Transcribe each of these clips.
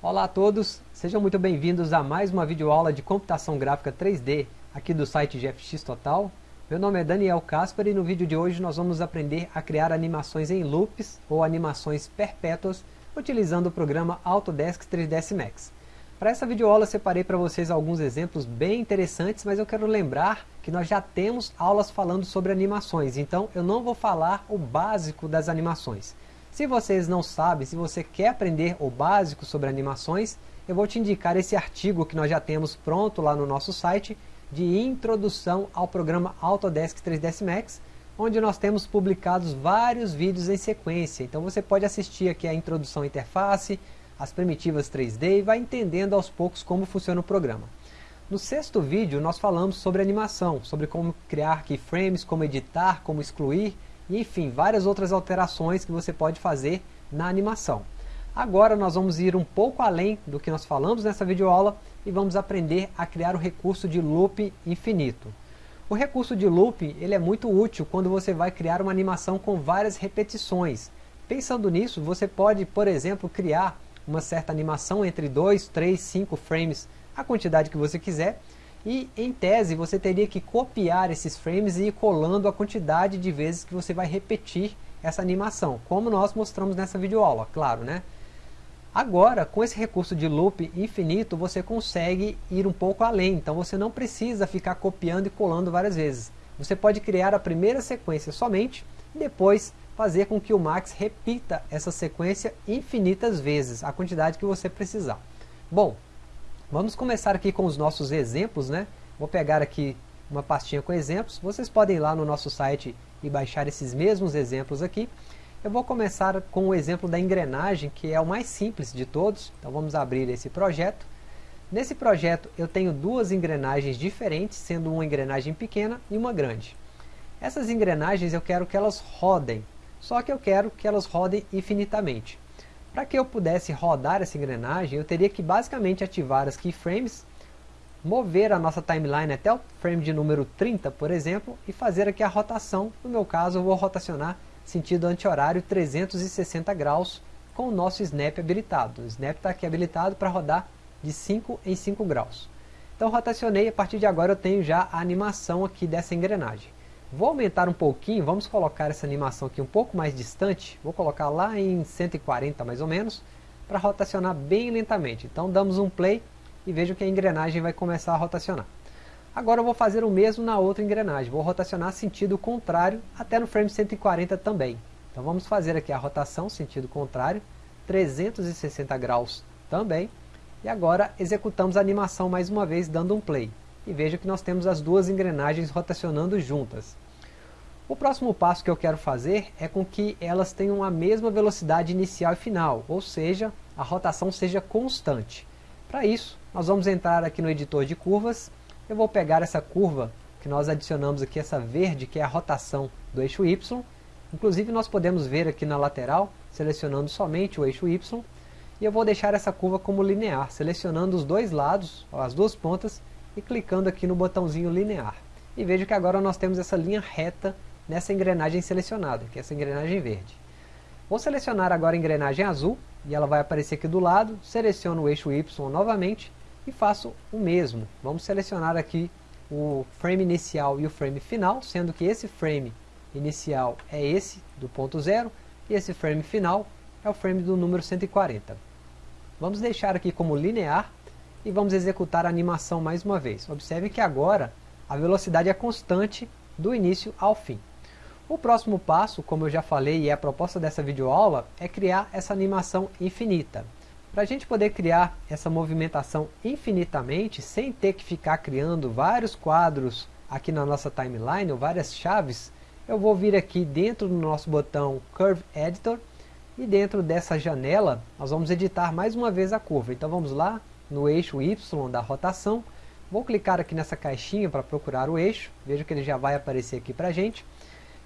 Olá a todos, sejam muito bem-vindos a mais uma videoaula de computação gráfica 3D aqui do site GFX Total. Meu nome é Daniel Casper e no vídeo de hoje nós vamos aprender a criar animações em loops ou animações perpétuas utilizando o programa Autodesk 3ds Max. Para essa videoaula separei para vocês alguns exemplos bem interessantes, mas eu quero lembrar que nós já temos aulas falando sobre animações, então eu não vou falar o básico das animações. Se vocês não sabem, se você quer aprender o básico sobre animações, eu vou te indicar esse artigo que nós já temos pronto lá no nosso site, de introdução ao programa Autodesk 3ds Max, onde nós temos publicados vários vídeos em sequência. Então você pode assistir aqui a introdução à interface, as primitivas 3D e vai entendendo aos poucos como funciona o programa. No sexto vídeo nós falamos sobre animação, sobre como criar keyframes, como editar, como excluir, enfim, várias outras alterações que você pode fazer na animação. Agora nós vamos ir um pouco além do que nós falamos nessa videoaula e vamos aprender a criar o recurso de loop infinito. O recurso de loop ele é muito útil quando você vai criar uma animação com várias repetições. Pensando nisso, você pode, por exemplo, criar uma certa animação entre 2, 3, 5 frames, a quantidade que você quiser, e em tese você teria que copiar esses frames e ir colando a quantidade de vezes que você vai repetir essa animação, como nós mostramos nessa videoaula, claro, né? Agora, com esse recurso de loop infinito, você consegue ir um pouco além, então você não precisa ficar copiando e colando várias vezes. Você pode criar a primeira sequência somente, e depois fazer com que o Max repita essa sequência infinitas vezes, a quantidade que você precisar. Bom, Vamos começar aqui com os nossos exemplos, né? Vou pegar aqui uma pastinha com exemplos. Vocês podem ir lá no nosso site e baixar esses mesmos exemplos aqui. Eu vou começar com o exemplo da engrenagem, que é o mais simples de todos. Então vamos abrir esse projeto. Nesse projeto eu tenho duas engrenagens diferentes, sendo uma engrenagem pequena e uma grande. Essas engrenagens eu quero que elas rodem, só que eu quero que elas rodem infinitamente. Para que eu pudesse rodar essa engrenagem, eu teria que basicamente ativar as keyframes, mover a nossa timeline até o frame de número 30, por exemplo, e fazer aqui a rotação. No meu caso, eu vou rotacionar sentido anti-horário 360 graus com o nosso snap habilitado. O snap está aqui habilitado para rodar de 5 em 5 graus. Então rotacionei, a partir de agora eu tenho já a animação aqui dessa engrenagem. Vou aumentar um pouquinho, vamos colocar essa animação aqui um pouco mais distante, vou colocar lá em 140 mais ou menos, para rotacionar bem lentamente. Então damos um play e vejo que a engrenagem vai começar a rotacionar. Agora eu vou fazer o mesmo na outra engrenagem, vou rotacionar sentido contrário até no frame 140 também. Então vamos fazer aqui a rotação sentido contrário, 360 graus também, e agora executamos a animação mais uma vez dando um play e veja que nós temos as duas engrenagens rotacionando juntas. O próximo passo que eu quero fazer é com que elas tenham a mesma velocidade inicial e final, ou seja, a rotação seja constante. Para isso, nós vamos entrar aqui no editor de curvas, eu vou pegar essa curva que nós adicionamos aqui, essa verde, que é a rotação do eixo Y, inclusive nós podemos ver aqui na lateral, selecionando somente o eixo Y, e eu vou deixar essa curva como linear, selecionando os dois lados, as duas pontas, e clicando aqui no botãozinho linear. E vejo que agora nós temos essa linha reta nessa engrenagem selecionada, que é essa engrenagem verde. Vou selecionar agora a engrenagem azul, e ela vai aparecer aqui do lado, seleciono o eixo Y novamente, e faço o mesmo. Vamos selecionar aqui o frame inicial e o frame final, sendo que esse frame inicial é esse, do ponto zero, e esse frame final é o frame do número 140. Vamos deixar aqui como linear, e vamos executar a animação mais uma vez. Observe que agora a velocidade é constante do início ao fim. O próximo passo, como eu já falei e é a proposta dessa videoaula, é criar essa animação infinita. Para a gente poder criar essa movimentação infinitamente, sem ter que ficar criando vários quadros aqui na nossa timeline, ou várias chaves, eu vou vir aqui dentro do nosso botão Curve Editor, e dentro dessa janela, nós vamos editar mais uma vez a curva. Então vamos lá, no eixo Y da rotação. Vou clicar aqui nessa caixinha para procurar o eixo. Veja que ele já vai aparecer aqui para a gente.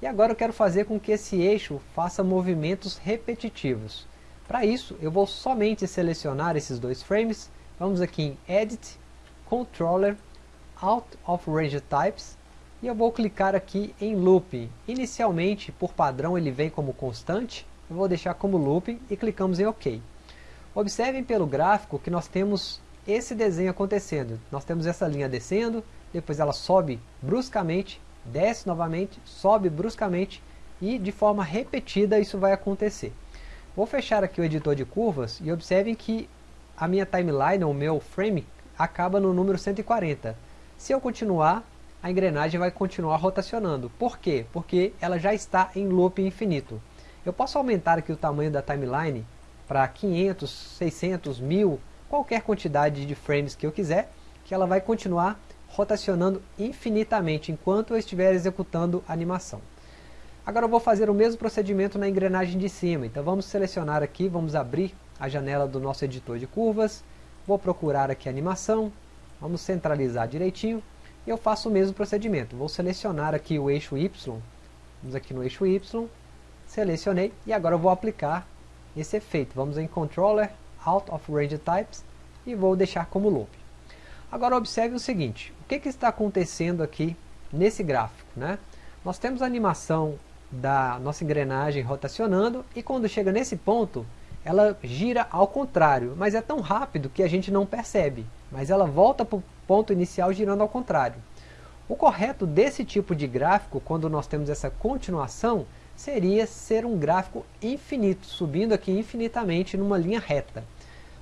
E agora eu quero fazer com que esse eixo faça movimentos repetitivos. Para isso, eu vou somente selecionar esses dois frames. Vamos aqui em Edit, Controller, Out of Range Types. E eu vou clicar aqui em Looping. Inicialmente, por padrão, ele vem como constante. Eu vou deixar como Looping e clicamos em OK. Observem pelo gráfico que nós temos esse desenho acontecendo. Nós temos essa linha descendo, depois ela sobe bruscamente, desce novamente, sobe bruscamente e de forma repetida isso vai acontecer. Vou fechar aqui o editor de curvas e observem que a minha timeline, o meu frame, acaba no número 140. Se eu continuar, a engrenagem vai continuar rotacionando. Por quê? Porque ela já está em loop infinito. Eu posso aumentar aqui o tamanho da timeline para 500, 600, 1000, qualquer quantidade de frames que eu quiser, que ela vai continuar rotacionando infinitamente enquanto eu estiver executando a animação. Agora eu vou fazer o mesmo procedimento na engrenagem de cima, então vamos selecionar aqui, vamos abrir a janela do nosso editor de curvas, vou procurar aqui a animação, vamos centralizar direitinho, e eu faço o mesmo procedimento, vou selecionar aqui o eixo Y, vamos aqui no eixo Y, selecionei, e agora eu vou aplicar esse efeito, vamos em Controller, Out of Range Types, e vou deixar como loop. Agora observe o seguinte, o que, que está acontecendo aqui nesse gráfico? Né? Nós temos a animação da nossa engrenagem rotacionando e quando chega nesse ponto, ela gira ao contrário, mas é tão rápido que a gente não percebe, mas ela volta para o ponto inicial girando ao contrário. O correto desse tipo de gráfico, quando nós temos essa continuação, seria ser um gráfico infinito, subindo aqui infinitamente numa linha reta.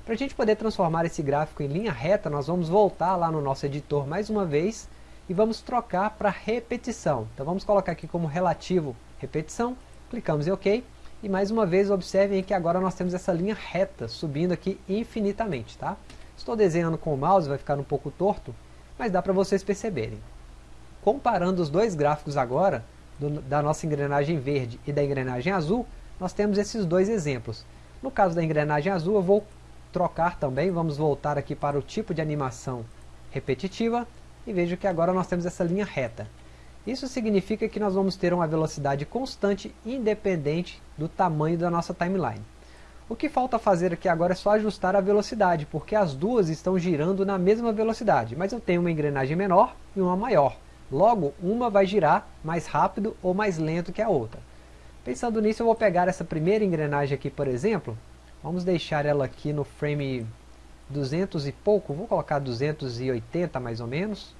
Para a gente poder transformar esse gráfico em linha reta, nós vamos voltar lá no nosso editor mais uma vez e vamos trocar para repetição. Então vamos colocar aqui como relativo repetição, clicamos em OK e mais uma vez observem que agora nós temos essa linha reta subindo aqui infinitamente. Tá? Estou desenhando com o mouse, vai ficar um pouco torto, mas dá para vocês perceberem. Comparando os dois gráficos agora, do, da nossa engrenagem verde e da engrenagem azul, nós temos esses dois exemplos. No caso da engrenagem azul, eu vou trocar também, vamos voltar aqui para o tipo de animação repetitiva e vejo que agora nós temos essa linha reta. Isso significa que nós vamos ter uma velocidade constante independente do tamanho da nossa timeline. O que falta fazer aqui agora é só ajustar a velocidade, porque as duas estão girando na mesma velocidade, mas eu tenho uma engrenagem menor e uma maior. Logo, uma vai girar mais rápido ou mais lento que a outra. Pensando nisso, eu vou pegar essa primeira engrenagem aqui, por exemplo, Vamos deixar ela aqui no frame 200 e pouco, vou colocar 280 mais ou menos,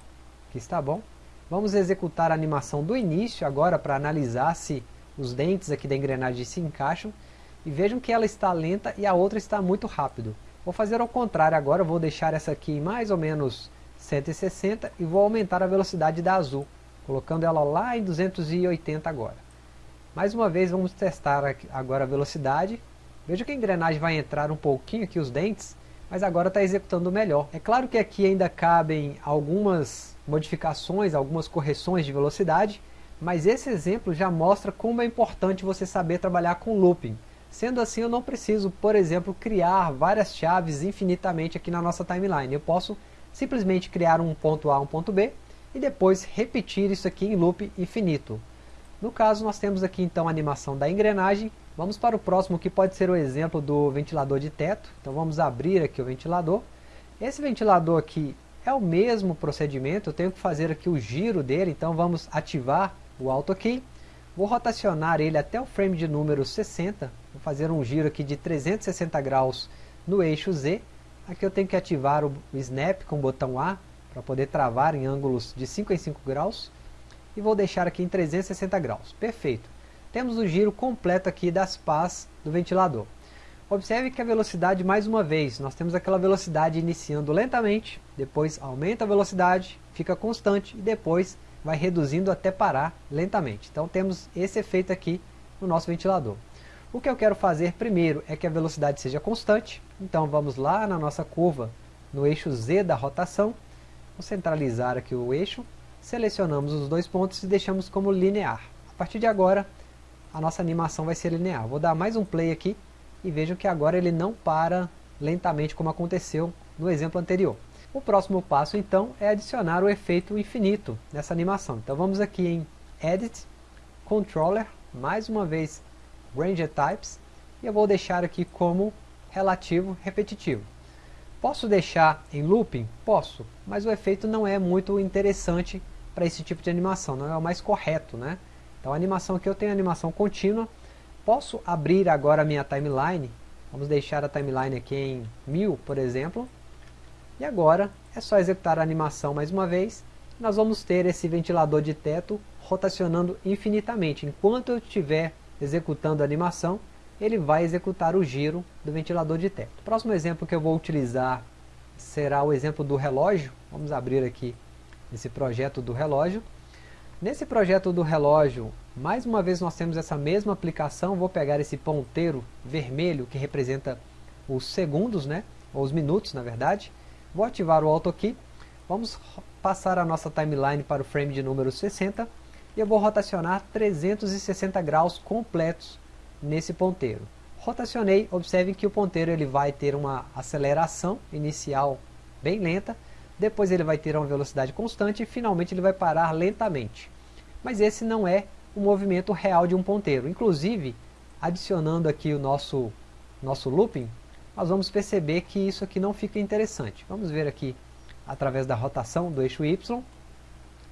que está bom. Vamos executar a animação do início agora para analisar se os dentes aqui da engrenagem se encaixam. E vejam que ela está lenta e a outra está muito rápido. Vou fazer ao contrário agora, vou deixar essa aqui mais ou menos 160 e vou aumentar a velocidade da azul, colocando ela lá em 280 agora. Mais uma vez vamos testar agora a velocidade Veja que a engrenagem vai entrar um pouquinho aqui os dentes, mas agora está executando melhor. É claro que aqui ainda cabem algumas modificações, algumas correções de velocidade, mas esse exemplo já mostra como é importante você saber trabalhar com looping. Sendo assim, eu não preciso, por exemplo, criar várias chaves infinitamente aqui na nossa timeline. Eu posso simplesmente criar um ponto A, um ponto B, e depois repetir isso aqui em loop infinito. No caso, nós temos aqui então a animação da engrenagem Vamos para o próximo que pode ser o exemplo do ventilador de teto. Então vamos abrir aqui o ventilador. Esse ventilador aqui é o mesmo procedimento, eu tenho que fazer aqui o giro dele, então vamos ativar o Auto Key. Vou rotacionar ele até o frame de número 60, vou fazer um giro aqui de 360 graus no eixo Z. Aqui eu tenho que ativar o Snap com o botão A, para poder travar em ângulos de 5 em 5 graus. E vou deixar aqui em 360 graus. Perfeito temos o giro completo aqui das pás do ventilador. Observe que a velocidade, mais uma vez, nós temos aquela velocidade iniciando lentamente, depois aumenta a velocidade, fica constante e depois vai reduzindo até parar lentamente. Então temos esse efeito aqui no nosso ventilador. O que eu quero fazer primeiro é que a velocidade seja constante, então vamos lá na nossa curva, no eixo Z da rotação, vou centralizar aqui o eixo, selecionamos os dois pontos e deixamos como linear. A partir de agora, a nossa animação vai ser linear. Vou dar mais um play aqui e vejam que agora ele não para lentamente como aconteceu no exemplo anterior. O próximo passo então é adicionar o efeito infinito nessa animação. Então vamos aqui em Edit, Controller, mais uma vez Range Types, e eu vou deixar aqui como relativo repetitivo. Posso deixar em looping? Posso, mas o efeito não é muito interessante para esse tipo de animação, não é o mais correto, né? Então a animação aqui eu tenho animação contínua. Posso abrir agora a minha timeline Vamos deixar a timeline aqui em 1000, por exemplo. E agora é só executar a animação mais uma vez. Nós vamos ter esse ventilador de teto rotacionando infinitamente. Enquanto eu estiver executando a animação, ele vai executar o giro do ventilador de teto. O próximo exemplo que eu vou utilizar será o exemplo do relógio. Vamos abrir aqui esse projeto do relógio. Nesse projeto do relógio, mais uma vez nós temos essa mesma aplicação. Vou pegar esse ponteiro vermelho que representa os segundos, né? ou os minutos na verdade. Vou ativar o Auto Key. Vamos passar a nossa timeline para o frame de número 60 e eu vou rotacionar 360 graus completos nesse ponteiro. Rotacionei, observe que o ponteiro ele vai ter uma aceleração inicial bem lenta, depois ele vai ter uma velocidade constante e finalmente ele vai parar lentamente. Mas esse não é o movimento real de um ponteiro. Inclusive, adicionando aqui o nosso, nosso looping, nós vamos perceber que isso aqui não fica interessante. Vamos ver aqui através da rotação do eixo Y.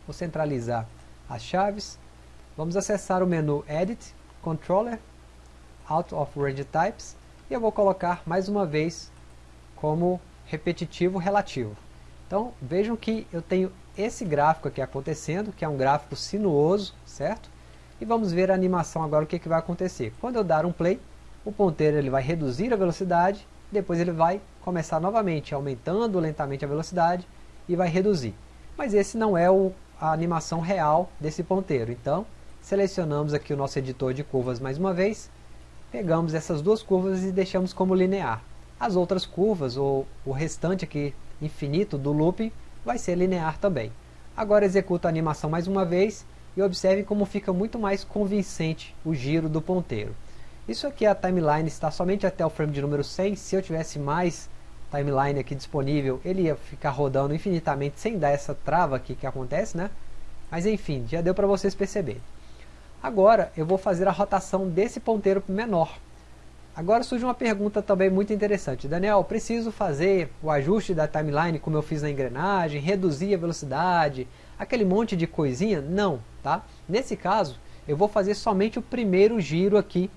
Vou centralizar as chaves. Vamos acessar o menu Edit, Controller, Out of Range Types e eu vou colocar mais uma vez como repetitivo relativo. Então vejam que eu tenho esse gráfico aqui acontecendo, que é um gráfico sinuoso, certo? E vamos ver a animação agora o que, que vai acontecer. Quando eu dar um play, o ponteiro ele vai reduzir a velocidade, depois ele vai começar novamente, aumentando lentamente a velocidade e vai reduzir. Mas esse não é o a animação real desse ponteiro. Então, selecionamos aqui o nosso editor de curvas mais uma vez, pegamos essas duas curvas e deixamos como linear. As outras curvas, ou o restante aqui infinito do looping, vai ser linear também. Agora executo a animação mais uma vez e observe como fica muito mais convincente o giro do ponteiro. Isso aqui a timeline está somente até o frame de número 100, se eu tivesse mais timeline aqui disponível, ele ia ficar rodando infinitamente sem dar essa trava aqui que acontece, né? Mas enfim, já deu para vocês perceberem. Agora eu vou fazer a rotação desse ponteiro menor. Agora surge uma pergunta também muito interessante. Daniel, preciso fazer o ajuste da timeline como eu fiz na engrenagem, reduzir a velocidade, aquele monte de coisinha? Não, tá? Nesse caso, eu vou fazer somente o primeiro giro aqui,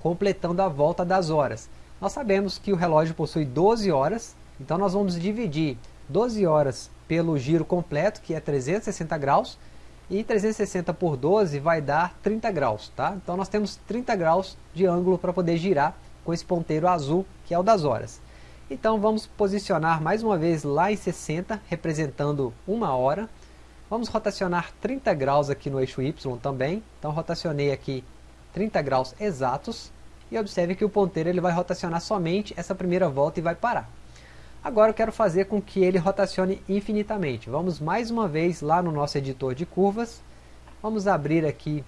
completando a volta das horas. Nós sabemos que o relógio possui 12 horas, então nós vamos dividir 12 horas pelo giro completo, que é 360 graus, e 360 por 12 vai dar 30 graus, tá? Então nós temos 30 graus de ângulo para poder girar com esse ponteiro azul, que é o das horas. Então vamos posicionar mais uma vez lá em 60, representando uma hora. Vamos rotacionar 30 graus aqui no eixo Y também. Então rotacionei aqui 30 graus exatos e observe que o ponteiro ele vai rotacionar somente essa primeira volta e vai parar. Agora eu quero fazer com que ele rotacione infinitamente. Vamos mais uma vez lá no nosso editor de curvas. Vamos abrir aqui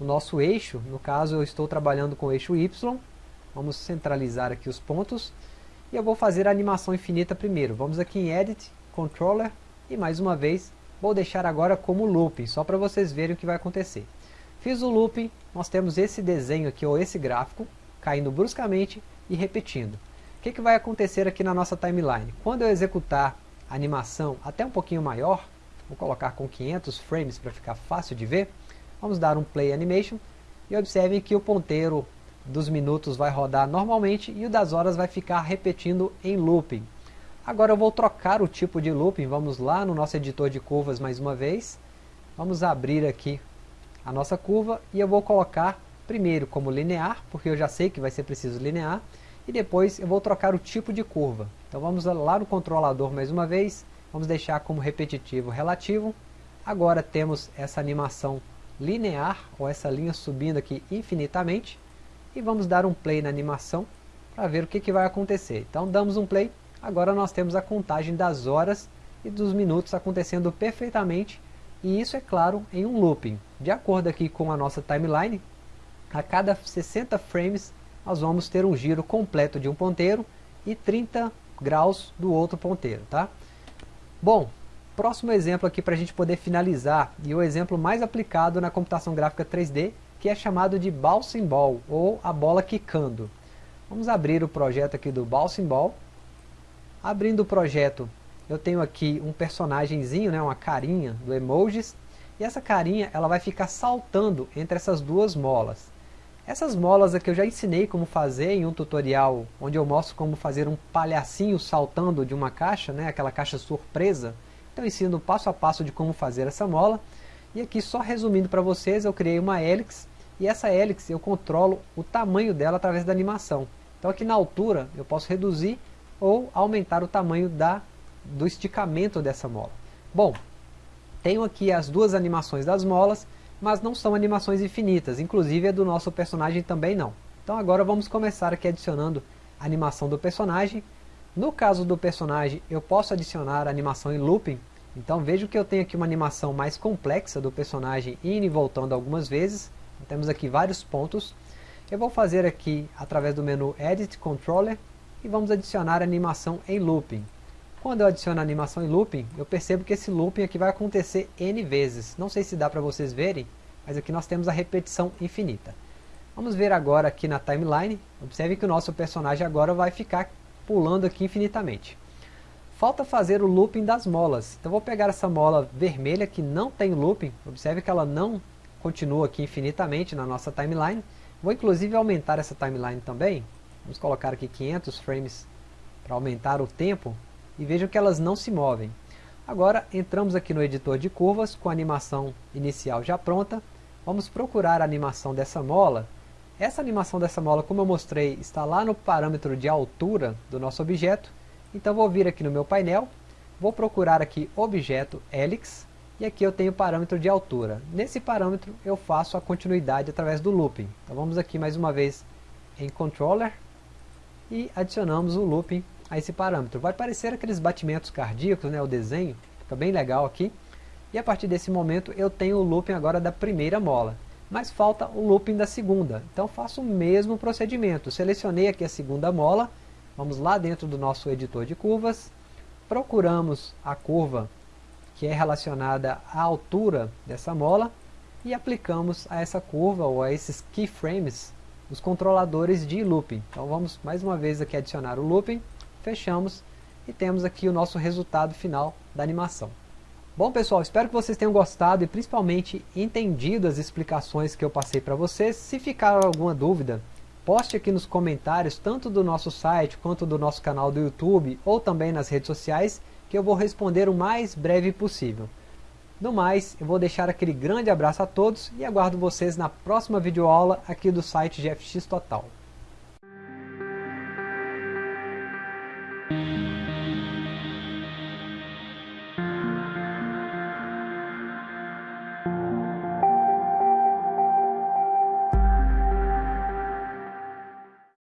o nosso eixo. No caso eu estou trabalhando com o eixo Y. Vamos centralizar aqui os pontos. E eu vou fazer a animação infinita primeiro. Vamos aqui em Edit, Controller. E mais uma vez vou deixar agora como looping. Só para vocês verem o que vai acontecer. Fiz o looping, nós temos esse desenho aqui, ou esse gráfico, caindo bruscamente e repetindo. O que, que vai acontecer aqui na nossa timeline? Quando eu executar a animação até um pouquinho maior, vou colocar com 500 frames para ficar fácil de ver, vamos dar um play animation e observem que o ponteiro dos minutos vai rodar normalmente e o das horas vai ficar repetindo em looping. Agora eu vou trocar o tipo de looping, vamos lá no nosso editor de curvas mais uma vez, vamos abrir aqui a nossa curva e eu vou colocar primeiro como linear, porque eu já sei que vai ser preciso linear, e depois eu vou trocar o tipo de curva. Então vamos lá no controlador mais uma vez, vamos deixar como repetitivo relativo. Agora temos essa animação linear, ou essa linha subindo aqui infinitamente, e vamos dar um play na animação para ver o que, que vai acontecer. Então damos um play, agora nós temos a contagem das horas e dos minutos acontecendo perfeitamente e isso é claro em um looping. De acordo aqui com a nossa timeline, a cada 60 frames nós vamos ter um giro completo de um ponteiro e 30 graus do outro ponteiro, tá? Bom, próximo exemplo aqui para a gente poder finalizar, e o exemplo mais aplicado na computação gráfica 3D, que é chamado de Bouncing Ball, ou a bola quicando. Vamos abrir o projeto aqui do Bouncing Ball. Abrindo o projeto, eu tenho aqui um personagemzinho, né, uma carinha do emojis, e essa carinha ela vai ficar saltando entre essas duas molas. Essas molas aqui eu já ensinei como fazer em um tutorial onde eu mostro como fazer um palhacinho saltando de uma caixa, né, aquela caixa surpresa. Então eu ensino passo a passo de como fazer essa mola. E aqui só resumindo para vocês, eu criei uma hélice e essa hélice eu controlo o tamanho dela através da animação. Então aqui na altura eu posso reduzir ou aumentar o tamanho da, do esticamento dessa mola. Bom, tenho aqui as duas animações das molas mas não são animações infinitas, inclusive a do nosso personagem também não. Então agora vamos começar aqui adicionando a animação do personagem. No caso do personagem, eu posso adicionar a animação em looping, então vejo que eu tenho aqui uma animação mais complexa do personagem indo e voltando algumas vezes. Temos aqui vários pontos. Eu vou fazer aqui através do menu Edit Controller e vamos adicionar a animação em looping. Quando eu adiciono animação em looping, eu percebo que esse looping aqui vai acontecer N vezes. Não sei se dá para vocês verem, mas aqui nós temos a repetição infinita. Vamos ver agora aqui na timeline. Observe que o nosso personagem agora vai ficar pulando aqui infinitamente. Falta fazer o looping das molas. Então vou pegar essa mola vermelha que não tem looping. Observe que ela não continua aqui infinitamente na nossa timeline. Vou inclusive aumentar essa timeline também. Vamos colocar aqui 500 frames para aumentar o tempo e vejam que elas não se movem. Agora entramos aqui no editor de curvas com a animação inicial já pronta. Vamos procurar a animação dessa mola. Essa animação dessa mola, como eu mostrei, está lá no parâmetro de altura do nosso objeto. Então vou vir aqui no meu painel, vou procurar aqui objeto helix e aqui eu tenho o parâmetro de altura. Nesse parâmetro eu faço a continuidade através do looping. Então vamos aqui mais uma vez em controller e adicionamos o looping a esse parâmetro. Vai parecer aqueles batimentos cardíacos, né, o desenho, fica bem legal aqui. E a partir desse momento eu tenho o looping agora da primeira mola. Mas falta o looping da segunda. Então faço o mesmo procedimento. Selecionei aqui a segunda mola. Vamos lá dentro do nosso editor de curvas. Procuramos a curva que é relacionada à altura dessa mola. E aplicamos a essa curva ou a esses keyframes os controladores de looping. Então vamos mais uma vez aqui adicionar o looping fechamos e temos aqui o nosso resultado final da animação. Bom pessoal, espero que vocês tenham gostado e principalmente entendido as explicações que eu passei para vocês. Se ficar alguma dúvida, poste aqui nos comentários, tanto do nosso site quanto do nosso canal do YouTube ou também nas redes sociais, que eu vou responder o mais breve possível. No mais, eu vou deixar aquele grande abraço a todos e aguardo vocês na próxima videoaula aqui do site GFX Total.